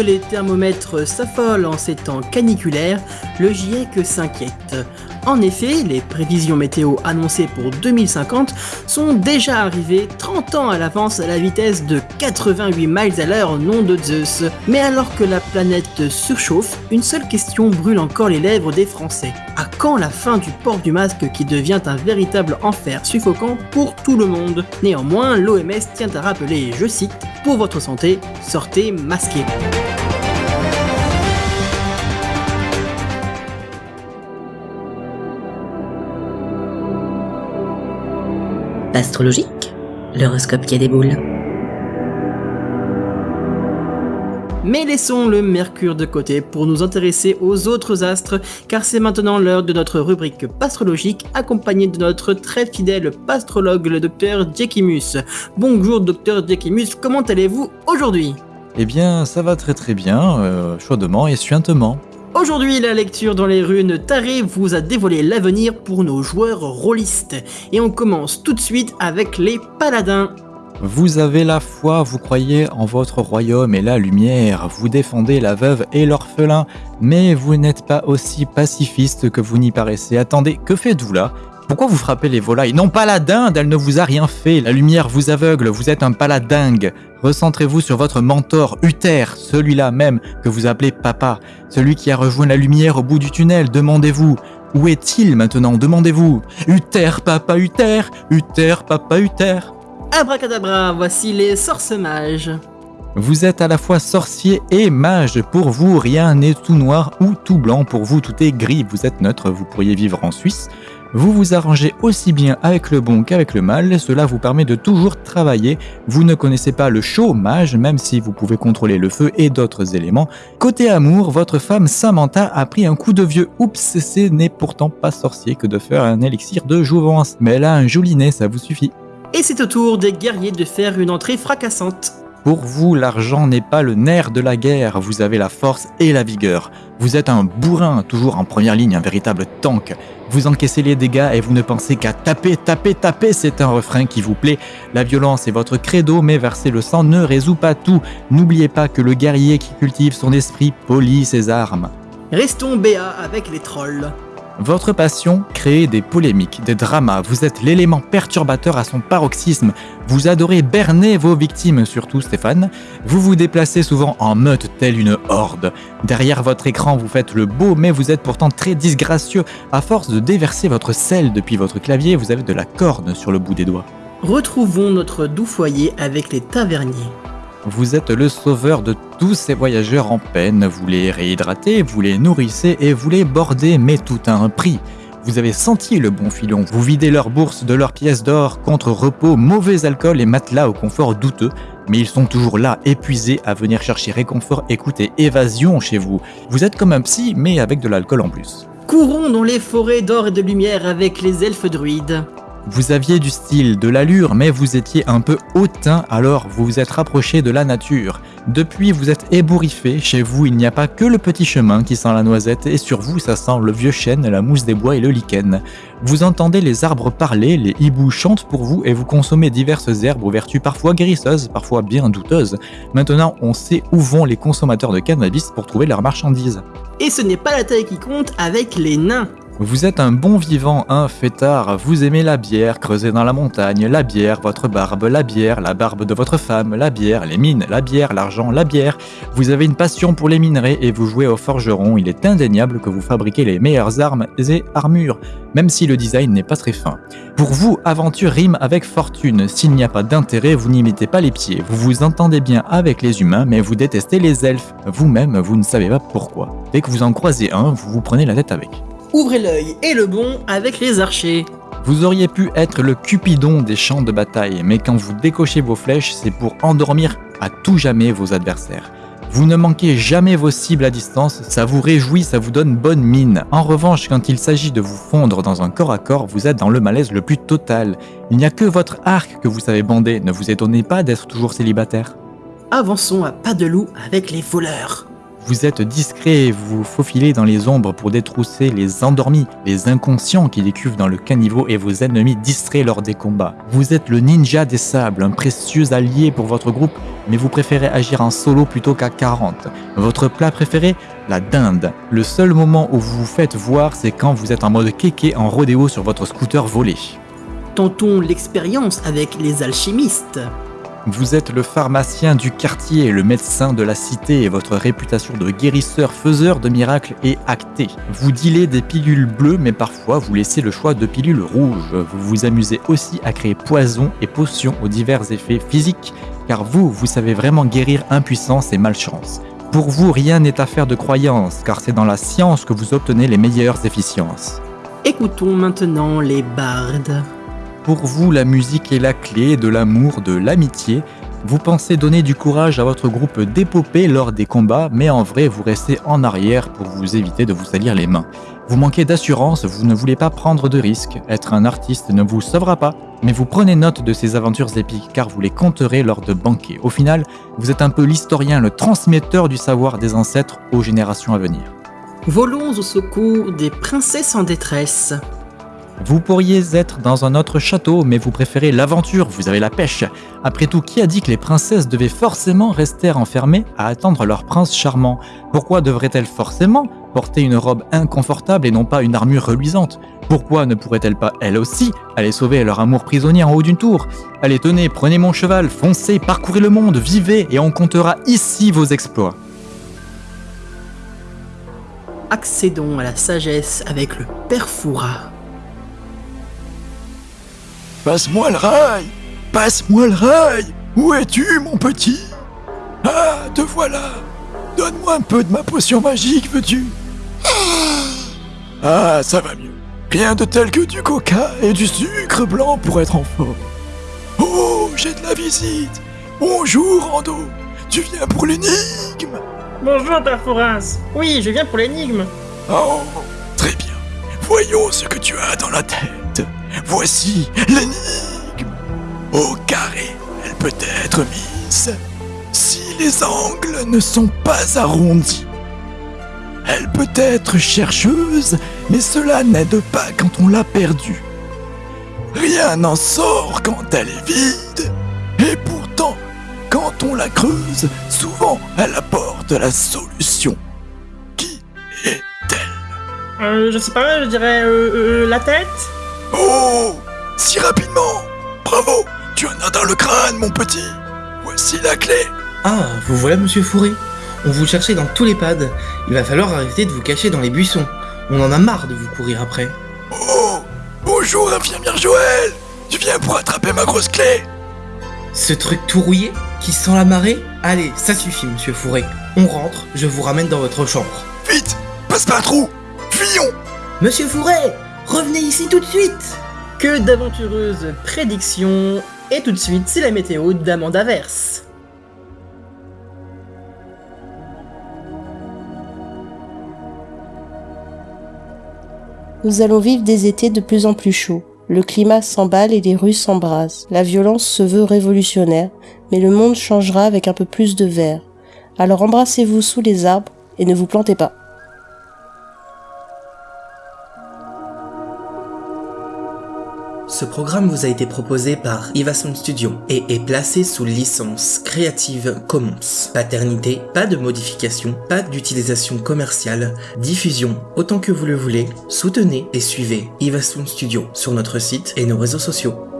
les thermomètres s'affolent en ces temps caniculaires, le GIEC s'inquiète. En effet, les prévisions météo annoncées pour 2050 sont déjà arrivées 30 ans à l'avance à la vitesse de 88 miles à l'heure, nom de Zeus. Mais alors que la planète surchauffe, une seule question brûle encore les lèvres des Français. À quand la fin du port du masque qui devient un véritable enfer suffocant pour tout le monde? Néanmoins, l'OMS tient à rappeler, je cite, Pour votre santé, sortez masqué. Astrologique, l'horoscope qui a des boules. Mais laissons le mercure de côté pour nous intéresser aux autres astres, car c'est maintenant l'heure de notre rubrique pastrologique, accompagnée de notre très fidèle pastrologue, le docteur Diekimus. Bonjour docteur Diekimus, comment allez-vous aujourd'hui? Eh bien, ça va très très bien, euh, chaudement et suintement. Aujourd'hui, la lecture dans les runes tarées vous a dévoilé l'avenir pour nos joueurs rôlistes. Et on commence tout de suite avec les paladins. Vous avez la foi, vous croyez en votre royaume et la lumière, vous défendez la veuve et l'orphelin, mais vous n'êtes pas aussi pacifiste que vous n'y paraissez. Attendez, que faites-vous là? Pourquoi vous frappez les volailles Non, paladin, elle ne vous a rien fait, la lumière vous aveugle, vous êtes un paladingue. Recentrez-vous sur votre mentor, Uther, celui-là même que vous appelez papa, celui qui a rejoint la lumière au bout du tunnel, demandez-vous. Où est-il maintenant? Demandez-vous. Uther, papa Uther, Uther, papa Uther. Abracadabra, voici les sorces mages. Vous êtes à la fois sorcier et mage. Pour vous, rien n'est tout noir ou tout blanc. Pour vous, tout est gris. Vous êtes neutre. Vous pourriez vivre en Suisse. Vous vous arrangez aussi bien avec le bon qu'avec le mal. Cela vous permet de toujours travailler. Vous ne connaissez pas le chaud mage, même si vous pouvez contrôler le feu et d'autres éléments. Côté amour, votre femme Samantha a pris un coup de vieux. Oups, ce n'est pourtant pas sorcier que de faire un élixir de jouvence. Mais elle a un joli nez, ça vous suffit. Et c'est au tour des guerriers de faire une entrée fracassante. Pour vous, l'argent n'est pas le nerf de la guerre, vous avez la force et la vigueur. Vous êtes un bourrin, toujours en première ligne, un véritable tank. Vous encaissez les dégâts et vous ne pensez qu'à taper, taper, taper, c'est un refrain qui vous plaît. La violence est votre credo, mais verser le sang ne résout pas tout. N'oubliez pas que le guerrier qui cultive son esprit polit ses armes. Restons béats avec les trolls. Votre passion, créer des polémiques, des dramas, vous êtes l'élément perturbateur à son paroxysme, vous adorez berner vos victimes, surtout Stéphane, vous vous déplacez souvent en meute telle une horde. Derrière votre écran, vous faites le beau, mais vous êtes pourtant très disgracieux. À force de déverser votre sel depuis votre clavier, vous avez de la corne sur le bout des doigts. Retrouvons notre doux foyer avec les taverniers. Vous êtes le sauveur de tous ces voyageurs en peine, vous les réhydratez, vous les nourrissez et vous les bordez, mais tout a un prix. Vous avez senti le bon filon, vous videz leurs bourses de leurs pièces d'or contre repos, mauvais alcool et matelas au confort douteux, mais ils sont toujours là, épuisés à venir chercher réconfort, écoutez, évasion chez vous. Vous êtes comme un psy, mais avec de l'alcool en plus. Courons dans les forêts d'or et de lumière avec les elfes druides. Vous aviez du style, de l'allure, mais vous étiez un peu hautain, alors vous vous êtes rapproché de la nature. Depuis, vous êtes ébouriffé, chez vous il n'y a pas que le petit chemin qui sent la noisette, et sur vous ça sent le vieux chêne, la mousse des bois et le lichen. Vous entendez les arbres parler, les hiboux chantent pour vous, et vous consommez diverses herbes aux vertus parfois guérisseuses, parfois bien douteuses. Maintenant, on sait où vont les consommateurs de cannabis pour trouver leurs marchandises. Et ce n'est pas la taille qui compte avec les nains. Vous êtes un bon vivant, un fêtard, vous aimez la bière creusée dans la montagne, la bière, votre barbe, la bière, la barbe de votre femme, la bière, les mines, la bière, l'argent, la bière. Vous avez une passion pour les minerais et vous jouez au forgeron, il est indéniable que vous fabriquez les meilleures armes et armures, même si le design n'est pas très fin. Pour vous, aventure rime avec fortune, s'il n'y a pas d'intérêt, vous n'y mettez pas les pieds, vous vous entendez bien avec les humains, mais vous détestez les elfes. Vous-même, vous ne savez pas pourquoi. Dès que vous en croisez un, vous vous prenez la tête avec. Ouvrez l'œil et le bon avec les archers. Vous auriez pu être le Cupidon des champs de bataille, mais quand vous décochez vos flèches, c'est pour endormir à tout jamais vos adversaires. Vous ne manquez jamais vos cibles à distance, ça vous réjouit, ça vous donne bonne mine. En revanche, quand il s'agit de vous fondre dans un corps à corps, vous êtes dans le malaise le plus total. Il n'y a que votre arc que vous savez bander, ne vous étonnez pas d'être toujours célibataire? Avançons à pas de loup avec les voleurs. Vous êtes discret et vous vous faufilez dans les ombres pour détrousser les endormis, les inconscients qui décuvent dans le caniveau et vos ennemis distraits lors des combats. Vous êtes le ninja des sables, un précieux allié pour votre groupe, mais vous préférez agir en solo plutôt qu'à 40. Votre plat préféré La dinde. Le seul moment où vous vous faites voir, c'est quand vous êtes en mode kéké en rodéo sur votre scooter volé. Tentons l'expérience avec les alchimistes. Vous êtes le pharmacien du quartier, le médecin de la cité et votre réputation de guérisseur faiseur de miracles est actée. Vous dealez des pilules bleues mais parfois vous laissez le choix de pilules rouges. Vous vous amusez aussi à créer poisons et potions aux divers effets physiques car vous, vous savez vraiment guérir impuissance et malchance. Pour vous, rien n'est affaire de croyance car c'est dans la science que vous obtenez les meilleures efficiences. Écoutons maintenant les bardes. Pour vous, la musique est la clé de l'amour, de l'amitié. Vous pensez donner du courage à votre groupe d'épopée lors des combats, mais en vrai, vous restez en arrière pour vous éviter de vous salir les mains. Vous manquez d'assurance, vous ne voulez pas prendre de risques. Être un artiste ne vous sauvera pas, mais vous prenez note de ces aventures épiques car vous les compterez lors de banquets. Au final, vous êtes un peu l'historien, le transmetteur du savoir des ancêtres aux générations à venir. Volons au secours des princesses en détresse. Vous pourriez être dans un autre château, mais vous préférez l'aventure, vous avez la pêche. Après tout, qui a dit que les princesses devaient forcément rester enfermées à attendre leur prince charmant? Pourquoi devraient-elles forcément porter une robe inconfortable et non pas une armure reluisante? Pourquoi ne pourraient-elles pas, elles aussi, aller sauver leur amour prisonnier en haut d'une tour? Allez, tenez, prenez mon cheval, foncez, parcourez le monde, vivez, et on comptera ici vos exploits. Accédons à la sagesse avec le père Fouras. Passe-moi le rail Passe-moi le rail Où es-tu, mon petit? Ah, te voilà Donne-moi un peu de ma potion magique, veux-tu? Ah, ça va mieux. Rien de tel que du coca et du sucre blanc pour être en forme. Oh, j'ai de la visite Bonjour, Rando Tu viens pour l'énigme? Bonjour, Perforas. Oui, je viens pour l'énigme. Oh, très bien. Voyons ce que tu as dans la tête. Voici l'énigme. Au carré, elle peut être mise si les angles ne sont pas arrondis. Elle peut être chercheuse, mais cela n'aide pas quand on l'a perdue. Rien n'en sort quand elle est vide, et pourtant, quand on la creuse, souvent elle apporte la solution. Qui est-elle? Euh, je sais pas, je dirais euh, euh, la tête? Oh Si rapidement Bravo Tu en as dans le crâne, mon petit Voici la clé Ah, vous voilà, monsieur Fourré. On vous cherchait dans tous les pads. Il va falloir arrêter de vous cacher dans les buissons. On en a marre de vous courir après. Oh Bonjour, infirmière Joël Tu viens pour attraper ma grosse clé Ce truc tout rouillé Qui sent la marée? Allez, ça suffit, monsieur Fourré. On rentre, je vous ramène dans votre chambre. Vite Passe par un trou Fuyons Monsieur Fourré Revenez ici tout de suite Que d'aventureuses prédictions Et tout de suite, c'est la météo d'Amanda Verse. Nous allons vivre des étés de plus en plus chauds. Le climat s'emballe et les rues s'embrasent. La violence se veut révolutionnaire, mais le monde changera avec un peu plus de vert. Alors embrassez-vous sous les arbres et ne vous plantez pas. Ce programme vous a été proposé par Ivason Studio et est placé sous licence Creative Commons. Paternité, pas de modification, pas d'utilisation commerciale, diffusion autant que vous le voulez, soutenez et suivez Ivason Studio sur notre site et nos réseaux sociaux.